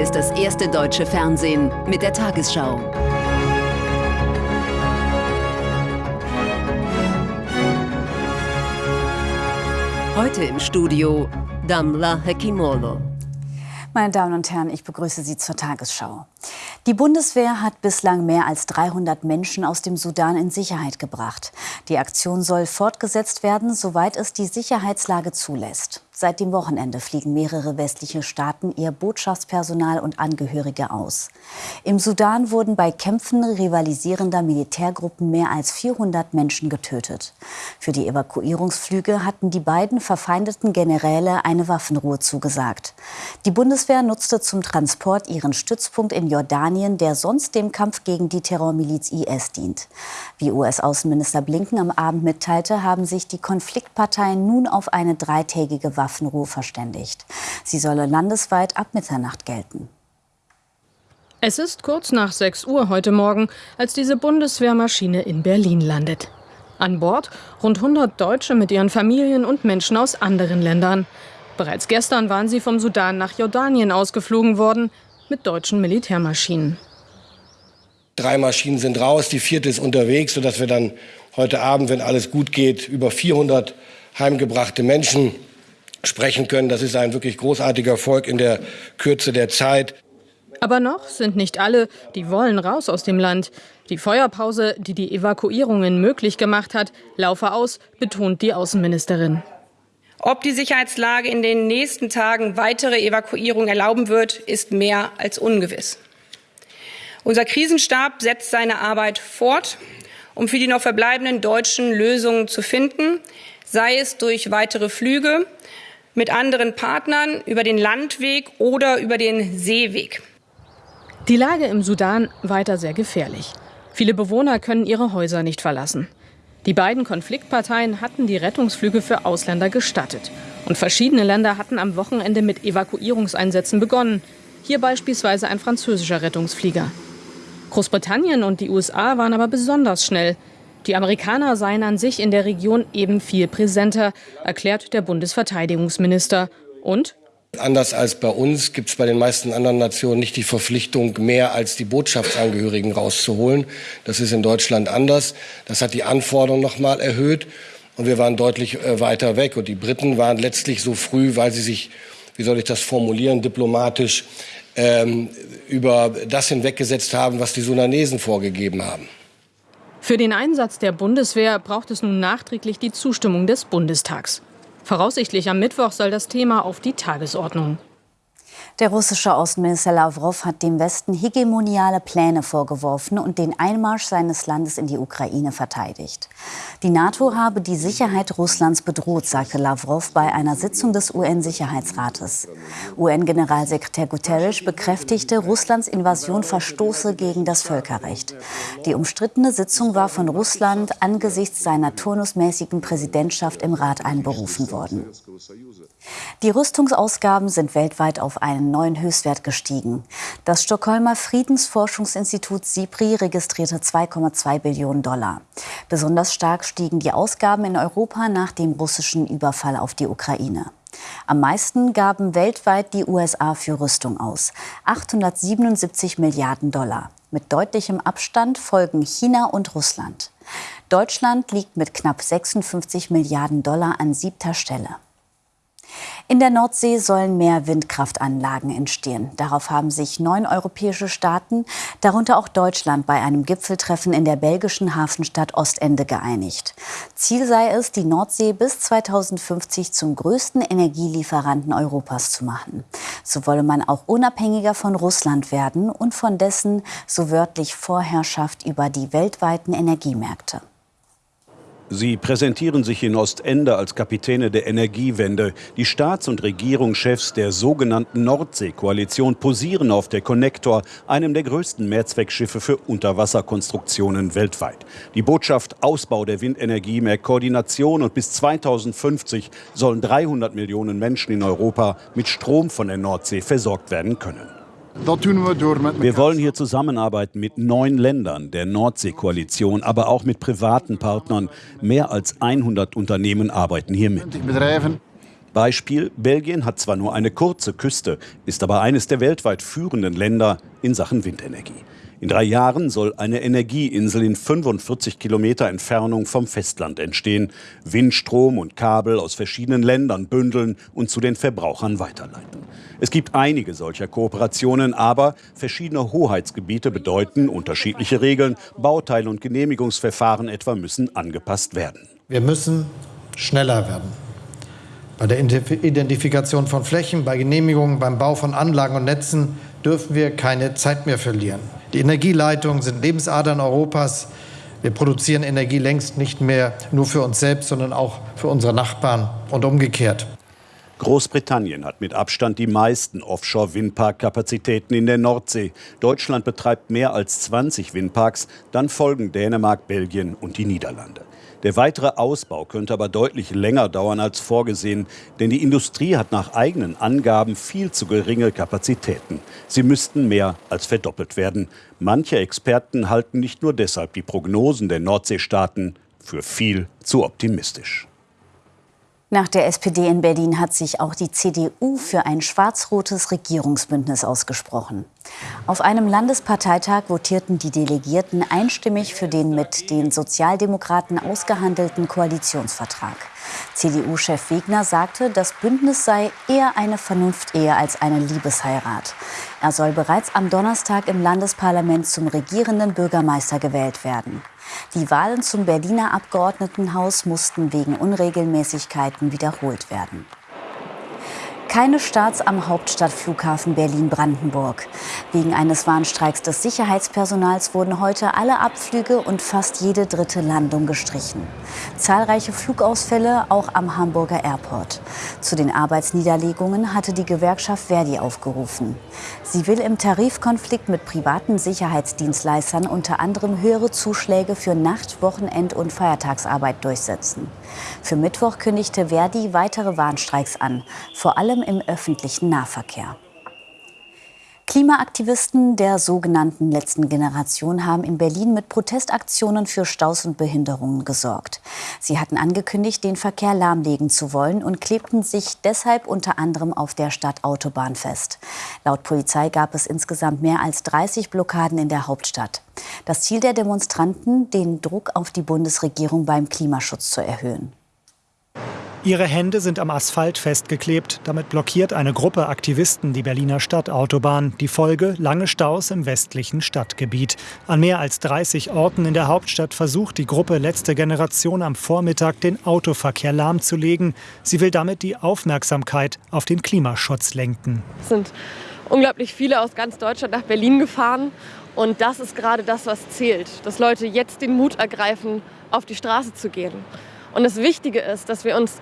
Hier ist das erste deutsche Fernsehen mit der Tagesschau. Heute im Studio Damla Hekimolo. Meine Damen und Herren, ich begrüße Sie zur Tagesschau. Die Bundeswehr hat bislang mehr als 300 Menschen aus dem Sudan in Sicherheit gebracht. Die Aktion soll fortgesetzt werden, soweit es die Sicherheitslage zulässt. Seit dem Wochenende fliegen mehrere westliche Staaten ihr Botschaftspersonal und Angehörige aus. Im Sudan wurden bei Kämpfen rivalisierender Militärgruppen mehr als 400 Menschen getötet. Für die Evakuierungsflüge hatten die beiden verfeindeten Generäle eine Waffenruhe zugesagt. Die Bundeswehr nutzte zum Transport ihren Stützpunkt in Jordanien, der sonst dem Kampf gegen die Terrormiliz IS dient. Wie US-Außenminister Blinken am Abend mitteilte, haben sich die Konfliktparteien nun auf eine dreitägige Waffenruhe verständigt. Sie solle landesweit ab Mitternacht gelten. Es ist kurz nach 6 Uhr heute Morgen, als diese Bundeswehrmaschine in Berlin landet. An Bord rund 100 Deutsche mit ihren Familien und Menschen aus anderen Ländern. Bereits gestern waren sie vom Sudan nach Jordanien ausgeflogen worden mit deutschen Militärmaschinen. Drei Maschinen sind raus, die vierte ist unterwegs, sodass wir dann heute Abend, wenn alles gut geht, über 400 heimgebrachte Menschen sprechen können. Das ist ein wirklich großartiger Erfolg in der Kürze der Zeit. Aber noch sind nicht alle, die wollen raus aus dem Land. Die Feuerpause, die die Evakuierungen möglich gemacht hat, laufe aus, betont die Außenministerin. Ob die Sicherheitslage in den nächsten Tagen weitere Evakuierungen erlauben wird, ist mehr als ungewiss. Unser Krisenstab setzt seine Arbeit fort, um für die noch verbleibenden Deutschen Lösungen zu finden, sei es durch weitere Flüge, mit anderen Partnern über den Landweg oder über den Seeweg. Die Lage im Sudan weiter sehr gefährlich. Viele Bewohner können ihre Häuser nicht verlassen. Die beiden Konfliktparteien hatten die Rettungsflüge für Ausländer gestattet. Und verschiedene Länder hatten am Wochenende mit Evakuierungseinsätzen begonnen. Hier beispielsweise ein französischer Rettungsflieger. Großbritannien und die USA waren aber besonders schnell. Die Amerikaner seien an sich in der Region eben viel präsenter, erklärt der Bundesverteidigungsminister. Und Anders als bei uns gibt es bei den meisten anderen Nationen nicht die Verpflichtung, mehr als die Botschaftsangehörigen rauszuholen. Das ist in Deutschland anders. Das hat die Anforderungen noch mal erhöht. Und wir waren deutlich äh, weiter weg. Und die Briten waren letztlich so früh, weil sie sich, wie soll ich das formulieren, diplomatisch ähm, über das hinweggesetzt haben, was die Sudanesen vorgegeben haben. Für den Einsatz der Bundeswehr braucht es nun nachträglich die Zustimmung des Bundestags. Voraussichtlich am Mittwoch soll das Thema auf die Tagesordnung. Der russische Außenminister Lavrov hat dem Westen hegemoniale Pläne vorgeworfen und den Einmarsch seines Landes in die Ukraine verteidigt. Die NATO habe die Sicherheit Russlands bedroht, sagte Lavrov bei einer Sitzung des UN-Sicherheitsrates. UN-Generalsekretär Guterres bekräftigte, Russlands Invasion verstoße gegen das Völkerrecht. Die umstrittene Sitzung war von Russland angesichts seiner turnusmäßigen Präsidentschaft im Rat einberufen worden. Die Rüstungsausgaben sind weltweit auf einen neuen Höchstwert gestiegen. Das Stockholmer Friedensforschungsinstitut SIPRI registrierte 2,2 Billionen Dollar. Besonders stark stiegen die Ausgaben in Europa nach dem russischen Überfall auf die Ukraine. Am meisten gaben weltweit die USA für Rüstung aus. 877 Milliarden Dollar. Mit deutlichem Abstand folgen China und Russland. Deutschland liegt mit knapp 56 Milliarden Dollar an siebter Stelle. In der Nordsee sollen mehr Windkraftanlagen entstehen. Darauf haben sich neun europäische Staaten, darunter auch Deutschland, bei einem Gipfeltreffen in der belgischen Hafenstadt Ostende geeinigt. Ziel sei es, die Nordsee bis 2050 zum größten Energielieferanten Europas zu machen. So wolle man auch unabhängiger von Russland werden und von dessen so wörtlich Vorherrschaft über die weltweiten Energiemärkte. Sie präsentieren sich in Ostende als Kapitäne der Energiewende. Die Staats- und Regierungschefs der sogenannten Nordsee-Koalition posieren auf der Connector, einem der größten Mehrzweckschiffe für Unterwasserkonstruktionen weltweit. Die Botschaft Ausbau der Windenergie, mehr Koordination und bis 2050 sollen 300 Millionen Menschen in Europa mit Strom von der Nordsee versorgt werden können. Wir wollen hier zusammenarbeiten mit neun Ländern der Nordsee-Koalition, aber auch mit privaten Partnern. Mehr als 100 Unternehmen arbeiten hier mit. Beispiel, Belgien hat zwar nur eine kurze Küste, ist aber eines der weltweit führenden Länder in Sachen Windenergie. In drei Jahren soll eine Energieinsel in 45 Kilometer Entfernung vom Festland entstehen, Windstrom und Kabel aus verschiedenen Ländern bündeln und zu den Verbrauchern weiterleiten. Es gibt einige solcher Kooperationen, aber verschiedene Hoheitsgebiete bedeuten unterschiedliche Regeln, Bauteile und Genehmigungsverfahren etwa müssen angepasst werden. Wir müssen schneller werden. Bei der Identifikation von Flächen, bei Genehmigungen, beim Bau von Anlagen und Netzen dürfen wir keine Zeit mehr verlieren. Die Energieleitungen sind Lebensadern Europas. Wir produzieren Energie längst nicht mehr nur für uns selbst, sondern auch für unsere Nachbarn und umgekehrt. Großbritannien hat mit Abstand die meisten Offshore-Windpark-Kapazitäten in der Nordsee. Deutschland betreibt mehr als 20 Windparks, dann folgen Dänemark, Belgien und die Niederlande. Der weitere Ausbau könnte aber deutlich länger dauern als vorgesehen, denn die Industrie hat nach eigenen Angaben viel zu geringe Kapazitäten. Sie müssten mehr als verdoppelt werden. Manche Experten halten nicht nur deshalb die Prognosen der Nordseestaaten für viel zu optimistisch. Nach der SPD in Berlin hat sich auch die CDU für ein schwarz-rotes Regierungsbündnis ausgesprochen. Auf einem Landesparteitag votierten die Delegierten einstimmig für den mit den Sozialdemokraten ausgehandelten Koalitionsvertrag. CDU-Chef Wegner sagte, das Bündnis sei eher eine Vernunftehe als eine Liebesheirat. Er soll bereits am Donnerstag im Landesparlament zum regierenden Bürgermeister gewählt werden. Die Wahlen zum Berliner Abgeordnetenhaus mussten wegen Unregelmäßigkeiten wiederholt werden. Keine Starts am Hauptstadtflughafen Berlin-Brandenburg. Wegen eines Warnstreiks des Sicherheitspersonals wurden heute alle Abflüge und fast jede dritte Landung gestrichen. Zahlreiche Flugausfälle auch am Hamburger Airport. Zu den Arbeitsniederlegungen hatte die Gewerkschaft Verdi aufgerufen. Sie will im Tarifkonflikt mit privaten Sicherheitsdienstleistern unter anderem höhere Zuschläge für Nacht-, Wochenend- und Feiertagsarbeit durchsetzen. Für Mittwoch kündigte Verdi weitere Warnstreiks an, vor allem allem im öffentlichen Nahverkehr. Klimaaktivisten der sogenannten letzten Generation haben in Berlin mit Protestaktionen für Staus und Behinderungen gesorgt. Sie hatten angekündigt, den Verkehr lahmlegen zu wollen und klebten sich deshalb unter anderem auf der Stadtautobahn fest. Laut Polizei gab es insgesamt mehr als 30 Blockaden in der Hauptstadt. Das Ziel der Demonstranten, den Druck auf die Bundesregierung beim Klimaschutz zu erhöhen. Ihre Hände sind am Asphalt festgeklebt. Damit blockiert eine Gruppe Aktivisten die Berliner Stadtautobahn. Die Folge lange Staus im westlichen Stadtgebiet. An mehr als 30 Orten in der Hauptstadt versucht die Gruppe Letzte Generation am Vormittag den Autoverkehr lahmzulegen. Sie will damit die Aufmerksamkeit auf den Klimaschutz lenken. Es sind unglaublich viele aus ganz Deutschland nach Berlin gefahren. Und das ist gerade das, was zählt. Dass Leute jetzt den Mut ergreifen, auf die Straße zu gehen. Und das Wichtige ist, dass wir uns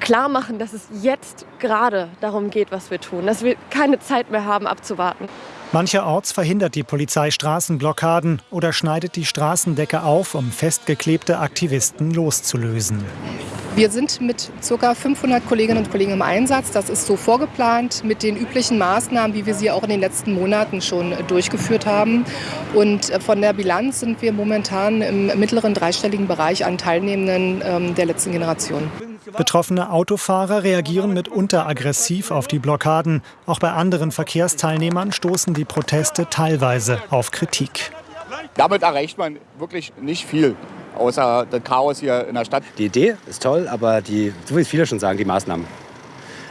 klar machen, dass es jetzt gerade darum geht, was wir tun, dass wir keine Zeit mehr haben abzuwarten. Mancherorts verhindert die Polizei Straßenblockaden oder schneidet die Straßendecke auf, um festgeklebte Aktivisten loszulösen. Wir sind mit ca. 500 Kolleginnen und Kollegen im Einsatz. Das ist so vorgeplant mit den üblichen Maßnahmen, wie wir sie auch in den letzten Monaten schon durchgeführt haben. Und äh, von der Bilanz sind wir momentan im mittleren dreistelligen Bereich an Teilnehmenden ähm, der letzten Generation. Betroffene Autofahrer reagieren mitunter aggressiv auf die Blockaden. Auch bei anderen Verkehrsteilnehmern stoßen die Proteste teilweise auf Kritik. Damit erreicht man wirklich nicht viel, außer das Chaos hier in der Stadt. Die Idee ist toll, aber die, so wie es viele schon sagen, die Maßnahmen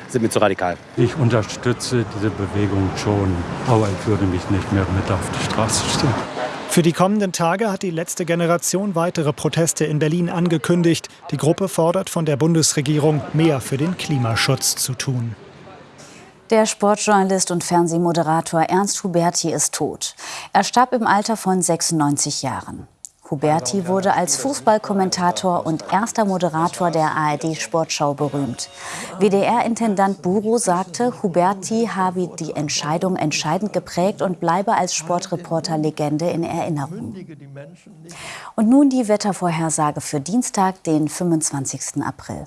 sind mir zu radikal. Ich unterstütze diese Bewegung schon, aber ich würde mich nicht mehr mit auf die Straße stellen. Für die kommenden Tage hat die letzte Generation weitere Proteste in Berlin angekündigt. Die Gruppe fordert von der Bundesregierung, mehr für den Klimaschutz zu tun. Der Sportjournalist und Fernsehmoderator Ernst Huberti ist tot. Er starb im Alter von 96 Jahren. Huberti wurde als Fußballkommentator und erster Moderator der ARD Sportschau berühmt. WDR-Intendant Buro sagte, Huberti habe die Entscheidung entscheidend geprägt und bleibe als Sportreporter-Legende in Erinnerung. Und nun die Wettervorhersage für Dienstag, den 25. April.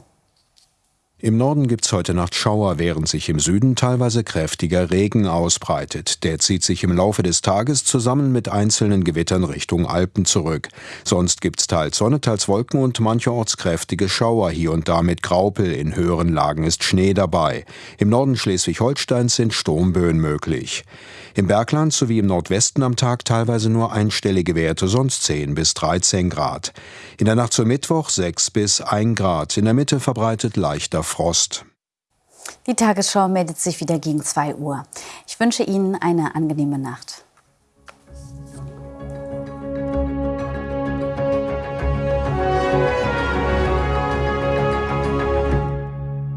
Im Norden gibt's heute Nacht Schauer, während sich im Süden teilweise kräftiger Regen ausbreitet. Der zieht sich im Laufe des Tages zusammen mit einzelnen Gewittern Richtung Alpen zurück. Sonst gibt's teils Sonne, teils Wolken und mancherorts kräftige Schauer, hier und da mit Graupel. In höheren Lagen ist Schnee dabei. Im Norden Schleswig-Holsteins sind Sturmböen möglich. Im Bergland sowie im Nordwesten am Tag teilweise nur einstellige Werte, sonst 10 bis 13 Grad. In der Nacht zum Mittwoch 6 bis 1 Grad. In der Mitte verbreitet leichter Frost. Die Tagesschau meldet sich wieder gegen 2 Uhr. Ich wünsche Ihnen eine angenehme Nacht.